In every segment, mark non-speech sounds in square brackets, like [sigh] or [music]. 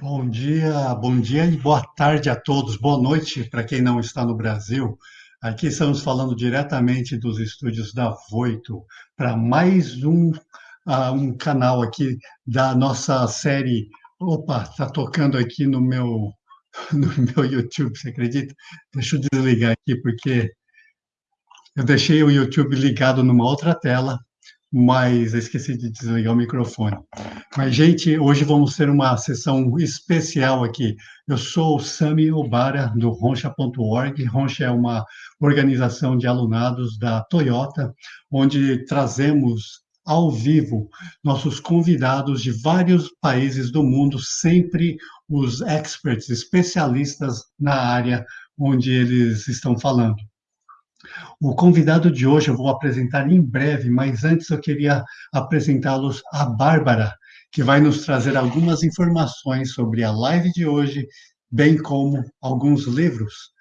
Bom dia, bom dia e boa tarde a todos. Boa noite para quem não está no Brasil. Aqui estamos falando diretamente dos estúdios da Voito para mais um, uh, um canal aqui da nossa série. Opa, está tocando aqui no meu [laughs] no meu YouTube, você acredita? Deixa eu desligar aqui porque eu deixei o YouTube ligado numa outra tela mas esqueci de desligar o microfone. Mas, gente, hoje vamos ter uma sessão especial aqui. Eu sou o Sami Obara, do Roncha.org. Roncha é uma organização de alunados da Toyota, onde trazemos ao vivo nossos convidados de vários países do mundo, sempre os experts, especialistas na área onde eles estão falando. O convidado de hoje eu vou apresentar em breve, mas antes eu queria apresentá-los a Bárbara, que vai nos trazer algumas informações sobre a live de hoje, bem como alguns livros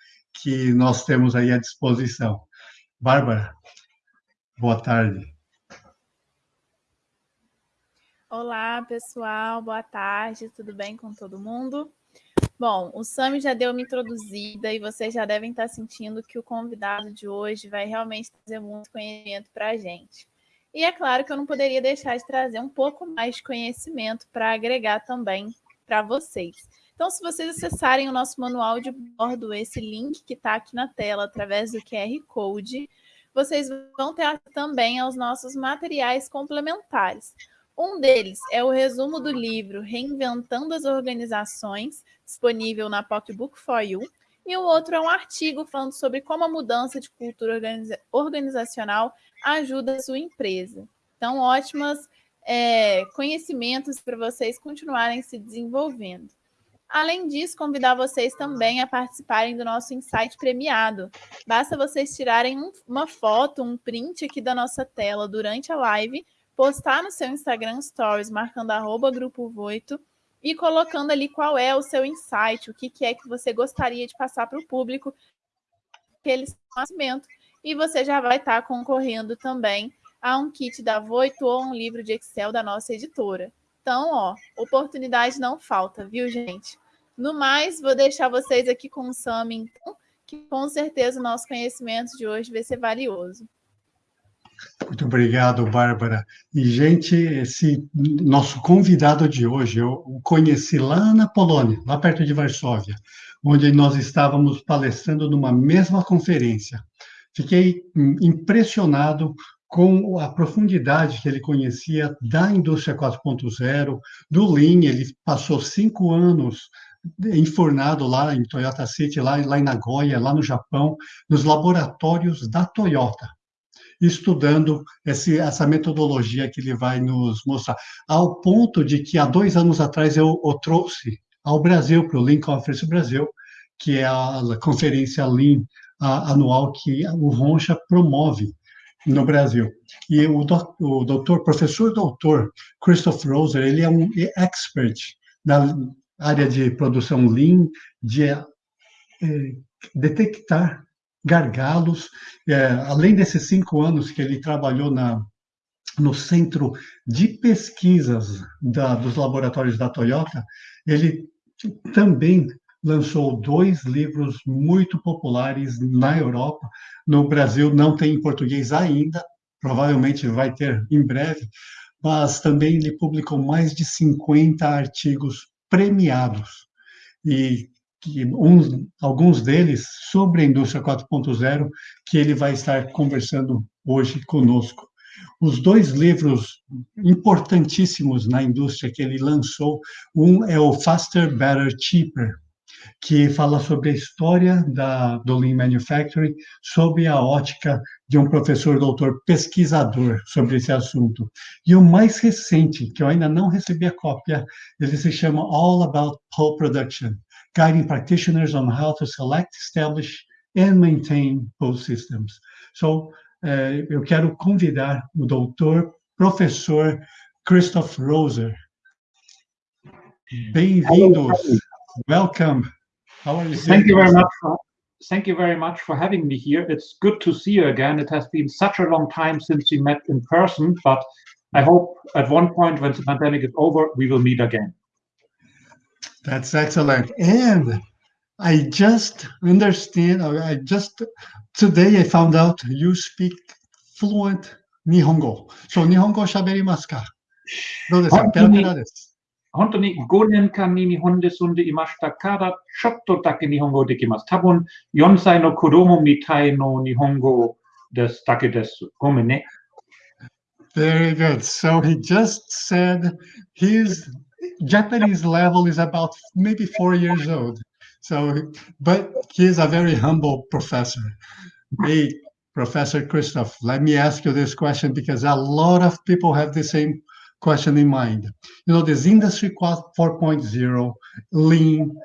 que nós temos aí à disposição. Bárbara, boa tarde. Olá, pessoal, boa tarde, tudo bem com todo mundo? Bom, o Sami já deu uma introduzida e vocês já devem estar sentindo que o convidado de hoje vai realmente trazer muito conhecimento para a gente. E é claro que eu não poderia deixar de trazer um pouco mais de conhecimento para agregar também para vocês. Então, se vocês acessarem o nosso manual de bordo, esse link que está aqui na tela, através do QR Code, vocês vão ter também aos nossos materiais complementares. Um deles é o resumo do livro Reinventando as Organizações, disponível na Pocketbook for You, e o outro é um artigo falando sobre como a mudança de cultura organiza organizacional ajuda a sua empresa. Então, ótimas é, conhecimentos para vocês continuarem se desenvolvendo. Além disso, convidar vocês também a participarem do nosso insight premiado. Basta vocês tirarem um, uma foto, um print aqui da nossa tela durante a live postar no seu Instagram Stories, marcando arroba Grupo Voito e colocando ali qual é o seu insight, o que, que é que você gostaria de passar para o público aquele conhecimento. E você já vai estar tá concorrendo também a um kit da Voito ou um livro de Excel da nossa editora. Então, ó, oportunidade não falta, viu, gente? No mais, vou deixar vocês aqui com o Sam, então, que com certeza o nosso conhecimento de hoje vai ser valioso. Muito obrigado, Bárbara. E, gente, esse nosso convidado de hoje, eu o conheci lá na Polônia, lá perto de Varsóvia, onde nós estávamos palestrando numa mesma conferência. Fiquei impressionado com a profundidade que ele conhecia da indústria 4.0, do Lean, ele passou cinco anos enfornado lá em Toyota City, lá, lá em Nagoya, lá no Japão, nos laboratórios da Toyota estudando esse, essa metodologia que ele vai nos mostrar. Ao ponto de que há dois anos atrás eu o trouxe ao Brasil, para o Lean Conference Brasil, que é a conferência Lean a, anual que o Roncha promove no Brasil. E o, do, o doutor, professor doutor Christoph Roser, ele é um expert na área de produção Lean, de é, detectar gargalos. É, além desses cinco anos que ele trabalhou na, no centro de pesquisas da, dos laboratórios da Toyota, ele também lançou dois livros muito populares na Europa. No Brasil não tem em português ainda, provavelmente vai ter em breve, mas também ele publicou mais de 50 artigos premiados. E que um, alguns deles sobre a indústria 4.0 que ele vai estar conversando hoje conosco. Os dois livros importantíssimos na indústria que ele lançou, um é o Faster, Better, Cheaper, que fala sobre a história da, do Lean Manufacturing, sob a ótica de um professor doutor pesquisador sobre esse assunto. E o mais recente, que eu ainda não recebi a cópia, ele se chama All About Pulp Production, guiding practitioners on how to select, establish, and maintain both systems. So, uh, eu quero convidar o doutor, professor Christoph Roser. Bem-vindos. Welcome. How are you? Thank you very much. For, thank you very much for having me here. It's good to see you again. It has been such a long time since we met in person, but I hope at one point when the pandemic is over, we will meet again. That's excellent. And I just understand, I just, today I found out you speak fluent Nihongo. So Nihongo 喋りますかどうですかペラペラです。本当に5年間に日本で住んでいましたから、ちょっとだけ日本語できます。多分4歳の子供みたいの日本語ですだけです。ごめんね。Very good. So he just said his Japanese level is about maybe four years old. So, but he is a very humble professor. Hey, Professor Christoph, let me ask you this question because a lot of people have the same question in mind. You know, this industry 4.0, lean,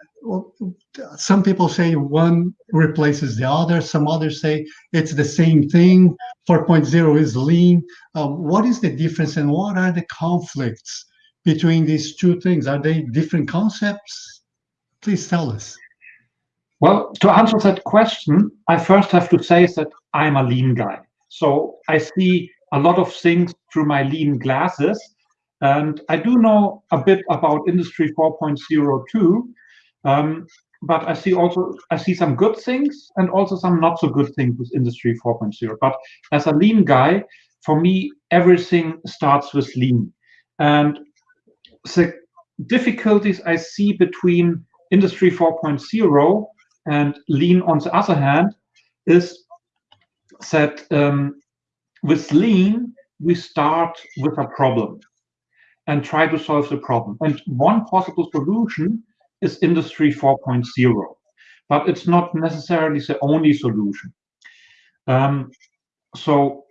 some people say one replaces the other, some others say it's the same thing. 4.0 is lean. Uh, what is the difference and what are the conflicts between these two things? Are they different concepts? Please tell us. Well, to answer that question, I first have to say that I'm a lean guy. So I see a lot of things through my lean glasses. And I do know a bit about Industry 4.0 too. Um, but I see also I see some good things and also some not so good things with Industry 4.0. But as a lean guy, for me, everything starts with lean. And the difficulties I see between Industry 4.0 and lean on the other hand is that um, with lean we start with a problem and try to solve the problem. And one possible solution is industry 4.0 but it's not necessarily the only solution. Um, so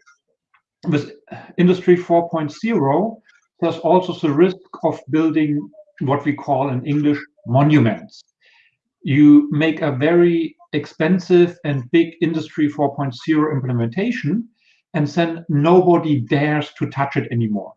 with industry 4.0 there's also the risk of building what we call in english monuments. You make a very expensive and big industry 4.0 implementation and then nobody dares to touch it anymore.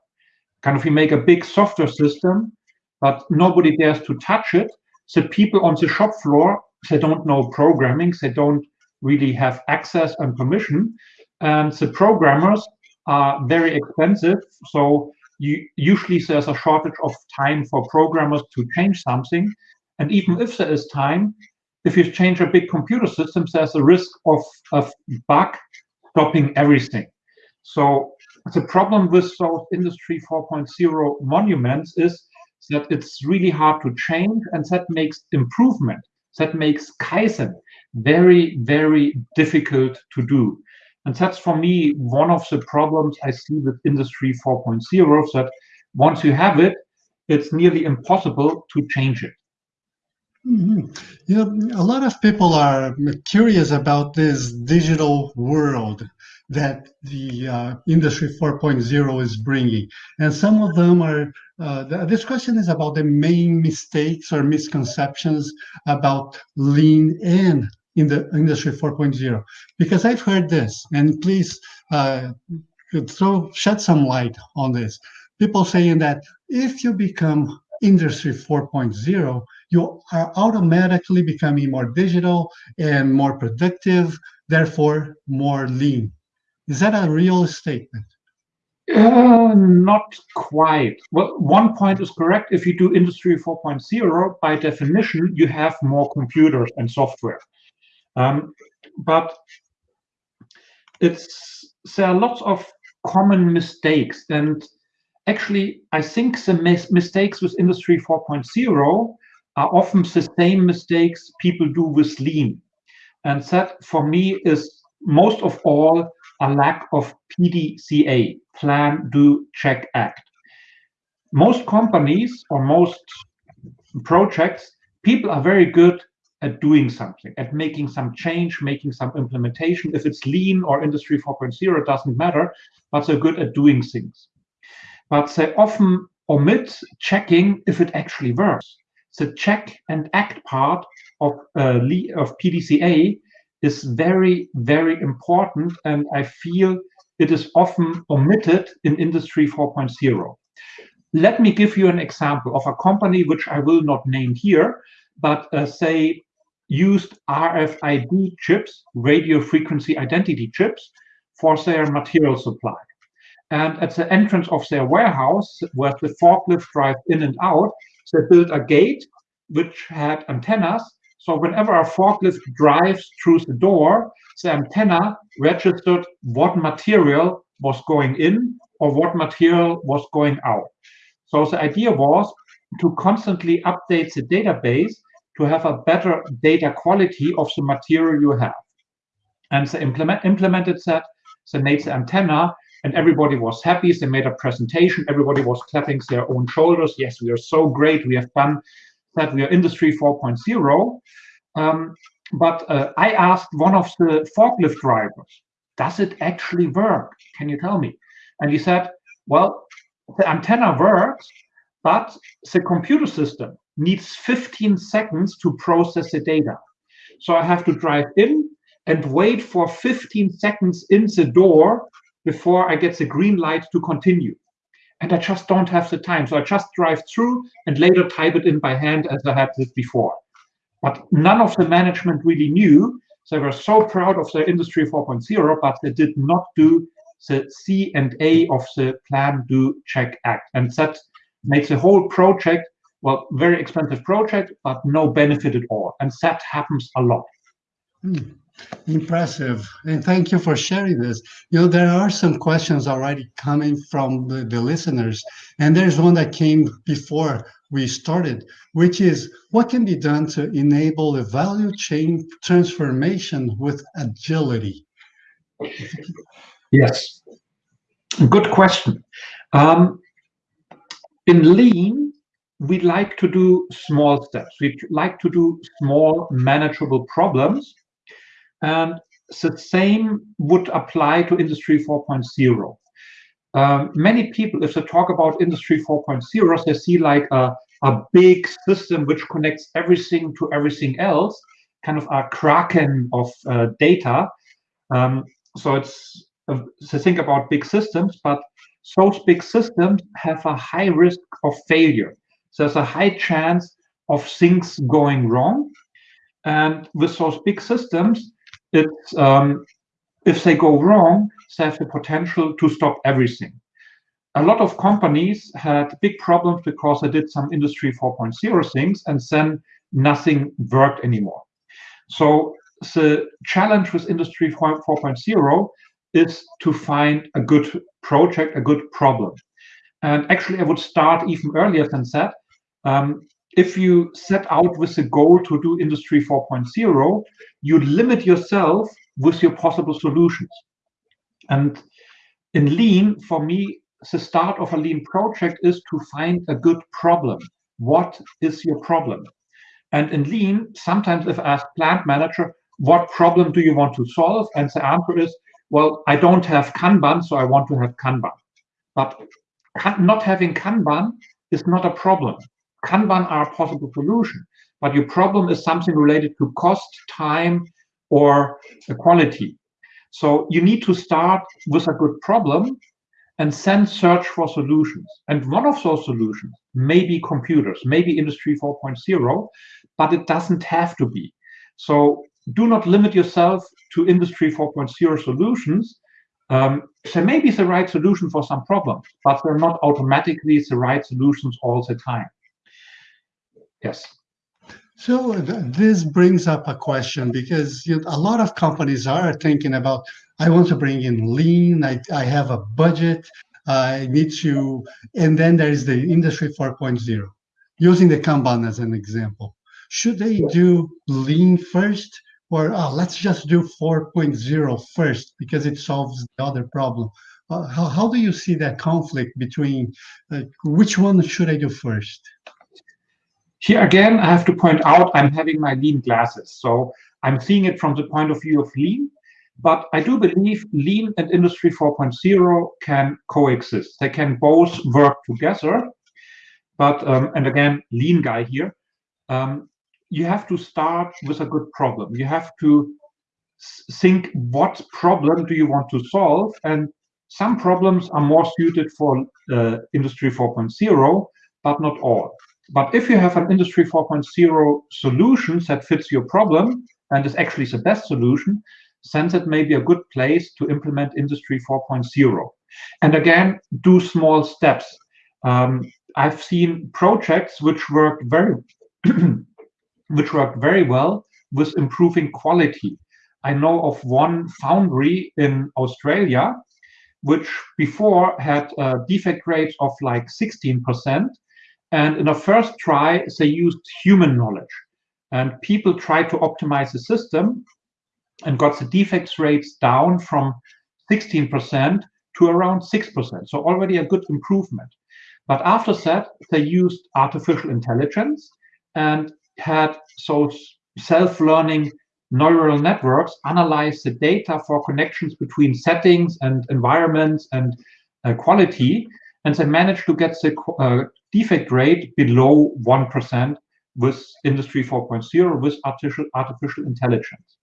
Kind of you make a big software system but nobody dares to touch it. So people on the shop floor they don't know programming they don't really have access and permission and the programmers are very expensive so you, usually there's a shortage of time for programmers to change something and even if there is time, if you change a big computer system, there's a risk of a bug stopping everything. So the problem with those Industry 4.0 monuments is that it's really hard to change and that makes improvement, that makes Kaizen very, very difficult to do. And that's for me one of the problems I see with Industry 4.0 that once you have it, it's nearly impossible to change it. Mm-hmm. You know, a lot of people are curious about this digital world that the uh, Industry 4.0 is bringing. And some of them are, uh, this question is about the main mistakes or misconceptions about lean in in the Industry 4.0. Because I've heard this, and please uh, throw shed some light on this. People saying that if you become Industry 4.0, you are automatically becoming more digital and more productive, therefore more lean. Is that a real statement? Uh, not quite. Well, one point is correct. If you do Industry 4.0, by definition, you have more computers and software. Um, but it's there are lots of common mistakes, and actually, I think the mis mistakes with Industry 4.0 are often the same mistakes people do with lean. And that for me is most of all a lack of PDCA, plan, do, check, act. Most companies or most projects, people are very good at doing something, at making some change, making some implementation. If it's lean or industry 4.0, it doesn't matter, but they're good at doing things. But they often omit checking if it actually works the check and act part of uh, of PDCA is very, very important, and I feel it is often omitted in Industry 4.0. Let me give you an example of a company which I will not name here, but uh, say used RFID chips, radio frequency identity chips, for their material supply. And at the entrance of their warehouse, where the forklift drive in and out, they built a gate which had antennas. So whenever a forklift drives through the door, the antenna registered what material was going in or what material was going out. So the idea was to constantly update the database to have a better data quality of the material you have. And they implement, implemented that, they made the antenna, and everybody was happy. They made a presentation. Everybody was clapping their own shoulders. Yes, we are so great. We have done that. We are Industry 4.0. Um, but uh, I asked one of the forklift drivers, does it actually work? Can you tell me? And he said, well, the antenna works, but the computer system needs 15 seconds to process the data. So I have to drive in and wait for 15 seconds in the door before I get the green light to continue. And I just don't have the time. So I just drive through and later type it in by hand as I had this before. But none of the management really knew. They were so proud of their Industry 4.0, but they did not do the C and A of the plan, do, check, act. And that makes the whole project, well, very expensive project, but no benefit at all. And that happens a lot. Hmm. Impressive. And thank you for sharing this. You know, there are some questions already coming from the, the listeners. And there's one that came before we started, which is what can be done to enable a value chain transformation with agility? Yes, good question. Um, in Lean, we like to do small steps. We like to do small manageable problems. And the same would apply to Industry 4.0. Um, many people, if they talk about Industry 4.0, they see like a, a big system which connects everything to everything else, kind of a kraken of uh, data. Um, so it's uh, to think about big systems, but those big systems have a high risk of failure. So there's a high chance of things going wrong. And with those big systems, it's um, if they go wrong, they have the potential to stop everything. A lot of companies had big problems because they did some Industry 4.0 things and then nothing worked anymore. So the challenge with Industry 4.0 is to find a good project, a good problem. And actually, I would start even earlier than that. Um, if you set out with the goal to do Industry 4.0, you limit yourself with your possible solutions. And in Lean, for me, the start of a Lean project is to find a good problem. What is your problem? And in Lean, sometimes if I ask plant manager, what problem do you want to solve? And the answer is, well, I don't have Kanban, so I want to have Kanban. But not having Kanban is not a problem. Kanban are a possible solution, but your problem is something related to cost, time, or quality. So you need to start with a good problem and then search for solutions. And one of those solutions may be computers, maybe Industry 4.0, but it doesn't have to be. So do not limit yourself to Industry 4.0 solutions. Um, they may be the right solution for some problems, but they're not automatically the right solutions all the time. Yes. So this brings up a question because you know, a lot of companies are thinking about, I want to bring in lean, I, I have a budget, I need to, and then there is the industry 4.0, using the Kanban as an example. Should they do lean first or oh, let's just do 4.0 first because it solves the other problem? Uh, how, how do you see that conflict between uh, which one should I do first? Here again, I have to point out I'm having my lean glasses. So I'm seeing it from the point of view of lean, but I do believe lean and industry 4.0 can coexist. They can both work together. But, um, and again, lean guy here, um, you have to start with a good problem. You have to think what problem do you want to solve? And some problems are more suited for uh, industry 4.0, but not all. But if you have an Industry 4.0 solution that fits your problem and is actually the best solution, then it may be a good place to implement Industry 4.0. And again, do small steps. Um, I've seen projects which work very [clears throat] which worked very well with improving quality. I know of one foundry in Australia, which before had a defect rate of like 16%. And in a first try, they used human knowledge. And people tried to optimize the system and got the defects rates down from 16% to around 6%. So already a good improvement. But after that, they used artificial intelligence and had so self-learning neural networks analyze the data for connections between settings and environments and uh, quality, and they managed to get the uh, defect rate below 1% with Industry 4.0 with artificial, artificial intelligence.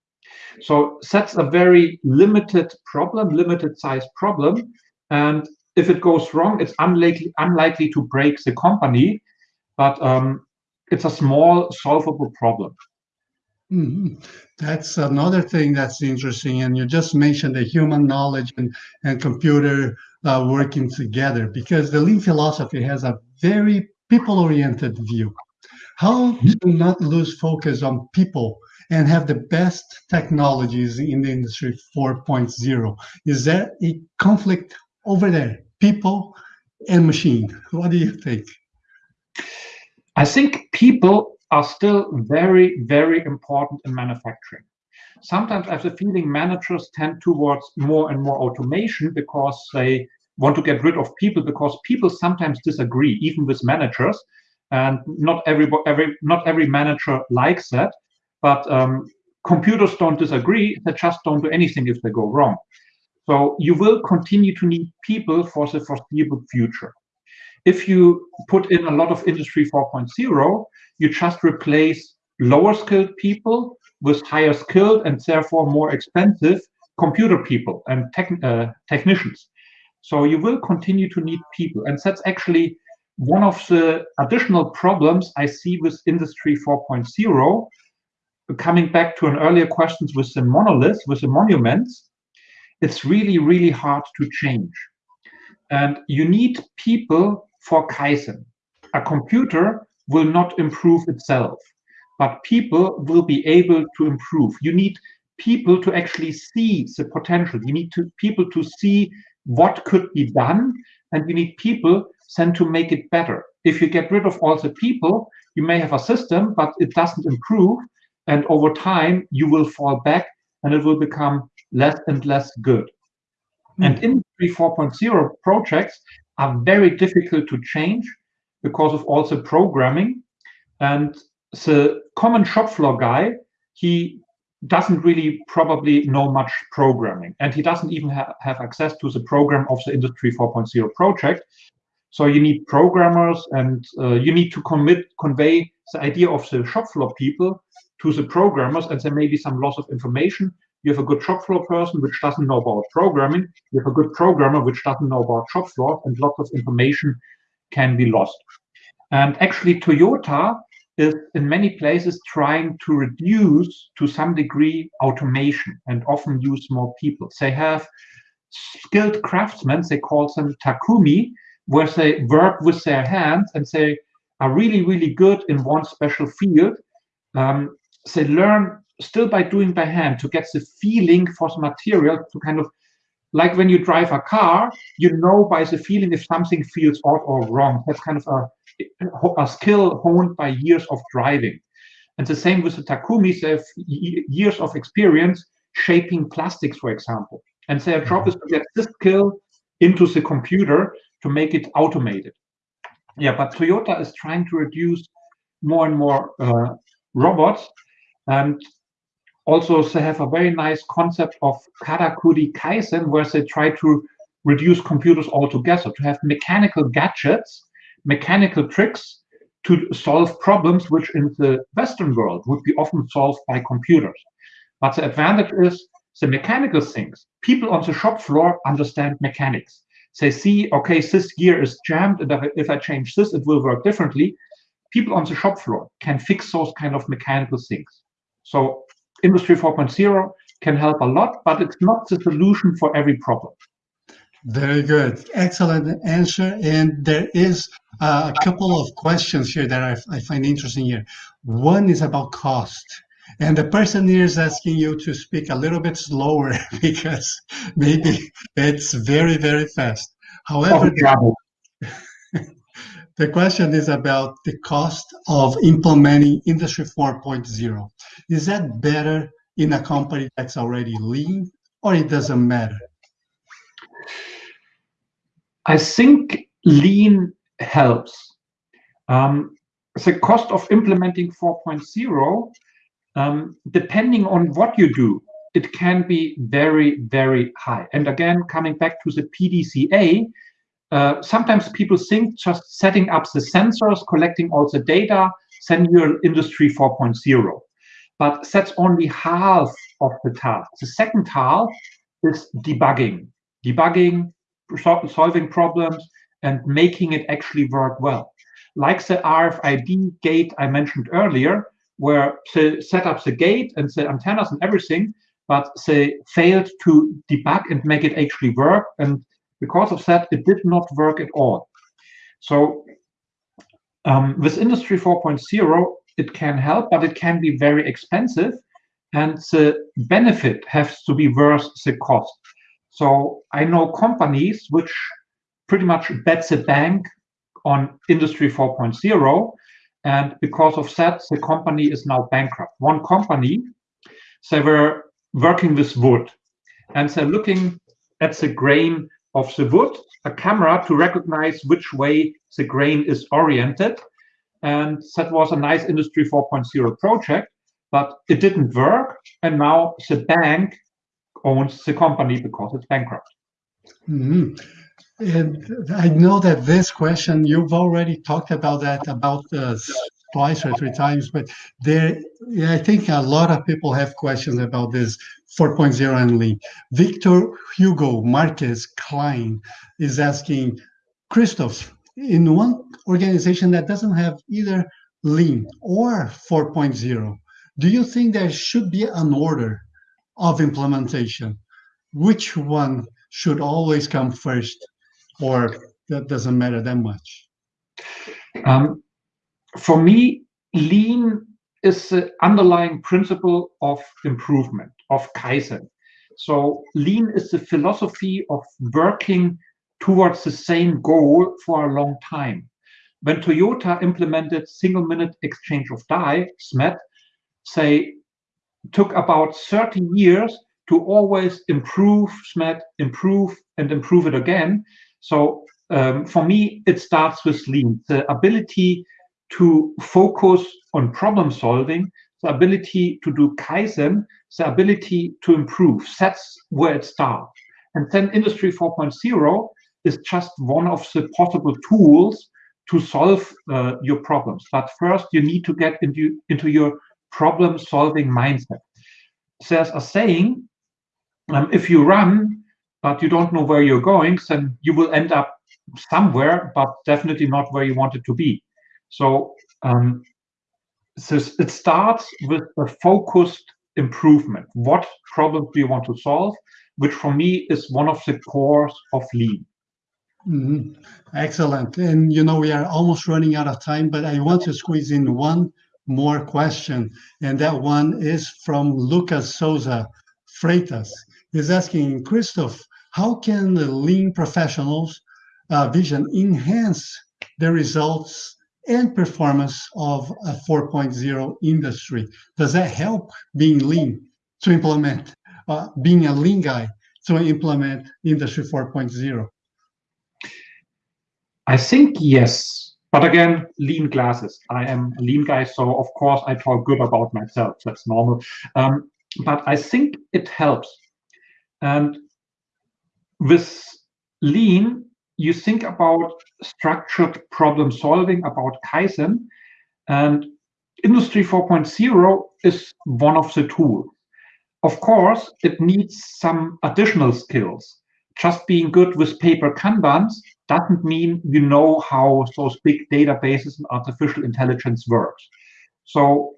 So that's a very limited problem, limited size problem. And if it goes wrong, it's unlikely, unlikely to break the company, but um, it's a small solvable problem. Mm -hmm. That's another thing that's interesting. And you just mentioned the human knowledge and, and computer uh, working together because the lean philosophy has a very people-oriented view. How to not lose focus on people and have the best technologies in the industry 4.0? Is there a conflict over there, people and machine? What do you think? I think people are still very, very important in manufacturing. Sometimes I have the feeling managers tend towards more and more automation because they want to get rid of people because people sometimes disagree, even with managers. And not every, every not every manager likes that. But um, computers don't disagree, they just don't do anything if they go wrong. So you will continue to need people for the foreseeable future. If you put in a lot of Industry 4.0, you just replace lower skilled people with higher skilled and therefore more expensive computer people and tech, uh, technicians. So you will continue to need people. And that's actually one of the additional problems I see with Industry 4.0. Coming back to an earlier questions with the monoliths, with the monuments, it's really, really hard to change. And you need people for Kaizen. A computer will not improve itself, but people will be able to improve. You need people to actually see the potential. You need to, people to see what could be done, and you need people then to make it better. If you get rid of all the people, you may have a system, but it doesn't improve, and over time you will fall back, and it will become less and less good. Mm. And Industry 4.0 projects are very difficult to change because of also programming. And the common shop floor guy, he doesn't really probably know much programming. And he doesn't even ha have access to the program of the industry 4.0 project. So you need programmers and uh, you need to commit convey the idea of the shop floor people to the programmers and there may be some loss of information you have a good shop floor person which doesn't know about programming you have a good programmer which doesn't know about shop floor and lots of information can be lost and actually toyota is in many places trying to reduce to some degree automation and often use more people. They have skilled craftsmen, they call them takumi, where they work with their hands and they are really, really good in one special field. Um, they learn still by doing by hand to get the feeling for the material to kind of like when you drive a car, you know by the feeling if something feels odd or wrong. That's kind of a a skill honed by years of driving. And the same with the Takumis, they have years of experience shaping plastics, for example. And their job is to get this skill into the computer to make it automated. Yeah, but Toyota is trying to reduce more and more uh, robots. And also they have a very nice concept of Karakuri Kaizen, where they try to reduce computers altogether, to have mechanical gadgets mechanical tricks to solve problems which in the Western world would be often solved by computers. But the advantage is the mechanical things. People on the shop floor understand mechanics. They see, okay, this gear is jammed, and if I change this, it will work differently. People on the shop floor can fix those kind of mechanical things. So Industry 4.0 can help a lot, but it's not the solution for every problem. Very good. Excellent answer. And there is uh, a couple of questions here that I, I find interesting here. One is about cost. And the person here is asking you to speak a little bit slower [laughs] because maybe it's very, very fast. However, Oh, [laughs] the, question is about the cost of implementing Industry 4.0. Is that better in a company that's already lean or it doesn't matter? I think lean helps. Um, the cost of implementing 4.0, um, depending on what you do, it can be very, very high. And again, coming back to the PDCA, uh, sometimes people think just setting up the sensors, collecting all the data, send you Industry 4.0. But that's only half of the task. The second half is debugging, debugging, solving problems, and making it actually work well. Like the RFID gate I mentioned earlier, where they set up the gate and the antennas and everything, but they failed to debug and make it actually work. And because of that, it did not work at all. So um, with Industry 4.0, it can help, but it can be very expensive. And the benefit has to be worth the cost. So I know companies which pretty much bet the bank on Industry 4.0. And because of that, the company is now bankrupt. One company, they were working with wood and they're looking at the grain of the wood, a camera to recognize which way the grain is oriented. And that was a nice Industry 4.0 project, but it didn't work. And now the bank owns the company because it's bankrupt. Mm -hmm. And I know that this question, you've already talked about that about uh, twice or three times, but there, yeah, I think a lot of people have questions about this 4.0 and Lean. Victor Hugo Marquez Klein is asking, Christoph, in one organization that doesn't have either Lean or 4.0, do you think there should be an order of implementation? Which one should always come first? or that doesn't matter that much? Um, for me, lean is the underlying principle of improvement, of Kaizen. So lean is the philosophy of working towards the same goal for a long time. When Toyota implemented single minute exchange of die, SMED, they took about 30 years to always improve SMED, improve and improve it again so um, for me, it starts with lean, the ability to focus on problem solving, the ability to do Kaizen, the ability to improve. That's where it starts. And then Industry 4.0 is just one of the possible tools to solve uh, your problems. But first, you need to get into, into your problem solving mindset. There's a saying, um, if you run, but you don't know where you're going, then you will end up somewhere, but definitely not where you want it to be. So, um, so it starts with a focused improvement. What problems do you want to solve? Which for me is one of the cores of lean. Mm -hmm. Excellent. And you know, we are almost running out of time, but I want to squeeze in one more question. And that one is from Lucas Souza Freitas. He's asking, Christoph, how can the lean professionals uh, vision enhance the results and performance of a 4.0 industry? Does that help being lean to implement, uh, being a lean guy to implement industry 4.0? I think yes. But again, lean glasses. I am a lean guy, so of course I talk good about myself. That's normal. Um, but I think it helps. And with lean, you think about structured problem solving, about Kaizen, and Industry 4.0 is one of the tools. Of course, it needs some additional skills. Just being good with paper Kanbans doesn't mean you know how those big databases and artificial intelligence works. So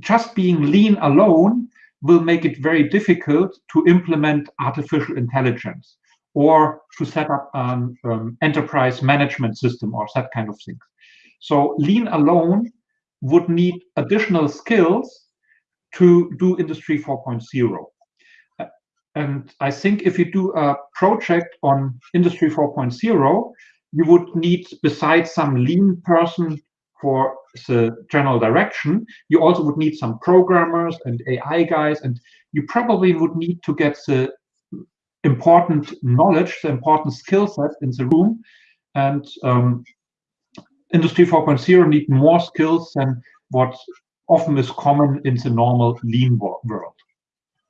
just being lean alone will make it very difficult to implement artificial intelligence or to set up an um, enterprise management system or that kind of things. So lean alone would need additional skills to do Industry 4.0. And I think if you do a project on Industry 4.0, you would need, besides some lean person for the general direction, you also would need some programmers and AI guys, and you probably would need to get the important knowledge, the important skill set in the room. And um, Industry 4.0 need more skills than what often is common in the normal lean world.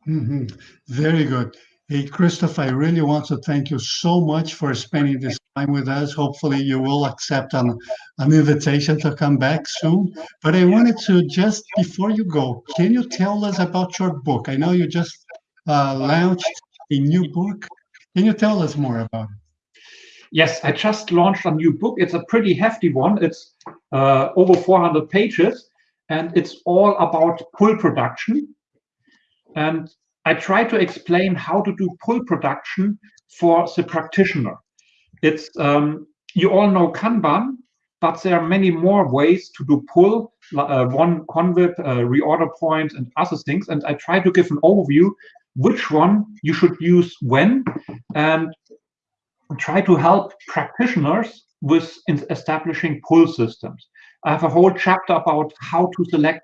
Mm -hmm. Very good. Hey, Christoph, I really want to thank you so much for spending this time with us. Hopefully you will accept an, an invitation to come back soon. But I wanted to just, before you go, can you tell us about your book? I know you just uh, launched a new book. Can you tell us more about it? Yes, I just launched a new book. It's a pretty hefty one. It's uh, over 400 pages, and it's all about pull production and I try to explain how to do pull production for the practitioner. It's um, you all know Kanban, but there are many more ways to do pull, uh, one CONWIP, uh, reorder point, and other things. And I try to give an overview which one you should use when, and try to help practitioners with establishing pull systems. I have a whole chapter about how to select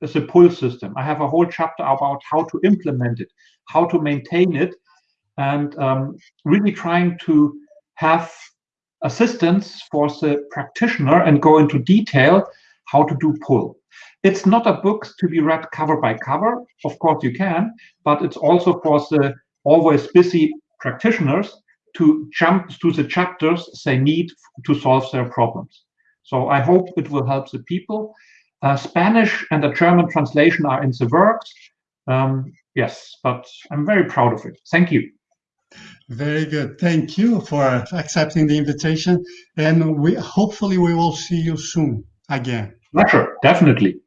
the pull system. I have a whole chapter about how to implement it, how to maintain it, and um, really trying to have assistance for the practitioner and go into detail how to do pull. It's not a book to be read cover by cover. Of course you can, but it's also for the always busy practitioners to jump to the chapters they need to solve their problems. So I hope it will help the people. Uh, Spanish and the German translation are in the works. Um, yes, but I'm very proud of it. Thank you. Very good. Thank you for accepting the invitation. And we hopefully we will see you soon again. Sure, definitely.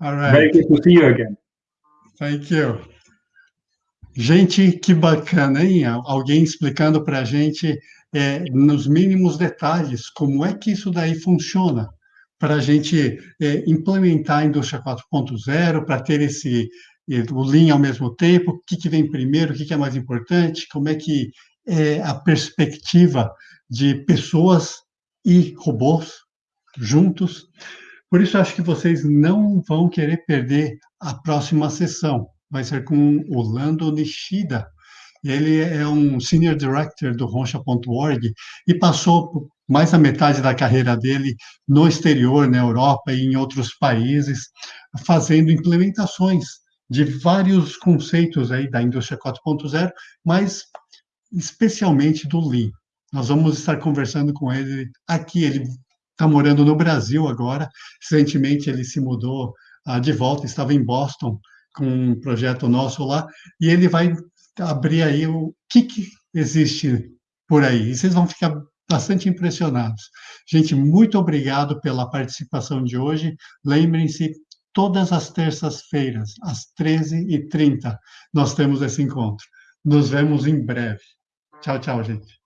All right. Very good to see you again. Thank you. Gente, que bacana, hein? Alguém explicando para a gente é, nos mínimos detalhes como é que isso daí funciona. para a gente é, implementar a indústria 4.0, para ter esse o Lean ao mesmo tempo, o que, que vem primeiro, o que, que é mais importante, como é que é a perspectiva de pessoas e robôs juntos. Por isso, acho que vocês não vão querer perder a próxima sessão. Vai ser com o Lando Nishida. Ele é um Senior Director do Roncha.org e passou mais da metade da carreira dele no exterior, na Europa e em outros países, fazendo implementações de vários conceitos aí da indústria 4.0, mas especialmente do Lean. Nós vamos estar conversando com ele aqui. Ele está morando no Brasil agora. Recentemente ele se mudou ah, de volta, estava em Boston com um projeto nosso lá, e ele vai abrir aí o que, que existe por aí. E vocês vão ficar bastante impressionados. Gente, muito obrigado pela participação de hoje. Lembrem-se, todas as terças-feiras, às 13h30, nós temos esse encontro. Nos vemos em breve. Tchau, tchau, gente.